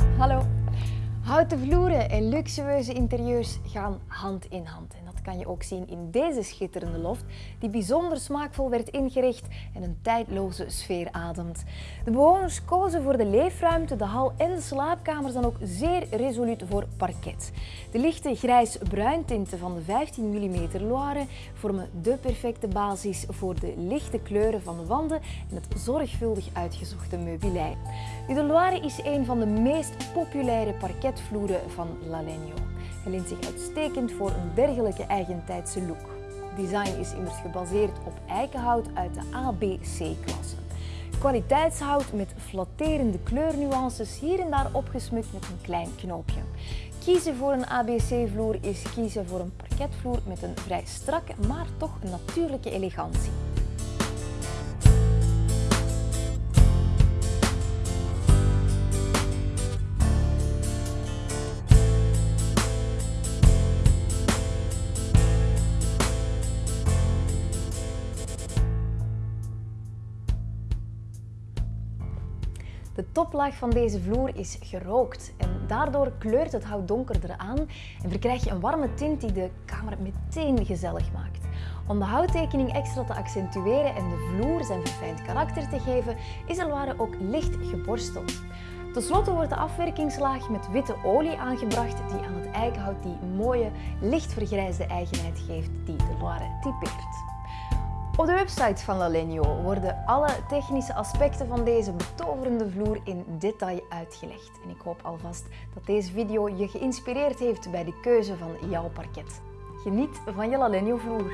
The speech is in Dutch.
Hello. Houten vloeren en luxueuze interieurs gaan hand in hand. En dat kan je ook zien in deze schitterende loft, die bijzonder smaakvol werd ingericht en een tijdloze sfeer ademt. De bewoners kozen voor de leefruimte, de hal en de slaapkamers dan ook zeer resoluut voor parket. De lichte grijs-bruin tinten van de 15 mm Loire vormen de perfecte basis voor de lichte kleuren van de wanden en het zorgvuldig uitgezochte meubilair. De Loire is een van de meest populaire parketvloeren van Lalegno. Hij leent zich uitstekend voor een dergelijke eigentijdse look. Design is immers gebaseerd op eikenhout uit de ABC-klasse. Kwaliteitshout met flatterende kleurnuances, hier en daar opgesmukt met een klein knoopje. Kiezen voor een ABC-vloer is kiezen voor een parketvloer met een vrij strakke, maar toch natuurlijke elegantie. De toplaag van deze vloer is gerookt en daardoor kleurt het hout donkerder aan en verkrijg je een warme tint die de kamer meteen gezellig maakt. Om de houttekening extra te accentueren en de vloer zijn verfijnd karakter te geven, is de Loire ook licht geborsteld. Ten slotte wordt de afwerkingslaag met witte olie aangebracht die aan het eikenhout die mooie, licht vergrijsde eigenheid geeft die de Loire typeert. Op de website van Lalegno worden alle technische aspecten van deze betoverende vloer in detail uitgelegd. En ik hoop alvast dat deze video je geïnspireerd heeft bij de keuze van jouw parket. Geniet van je Lalegno vloer!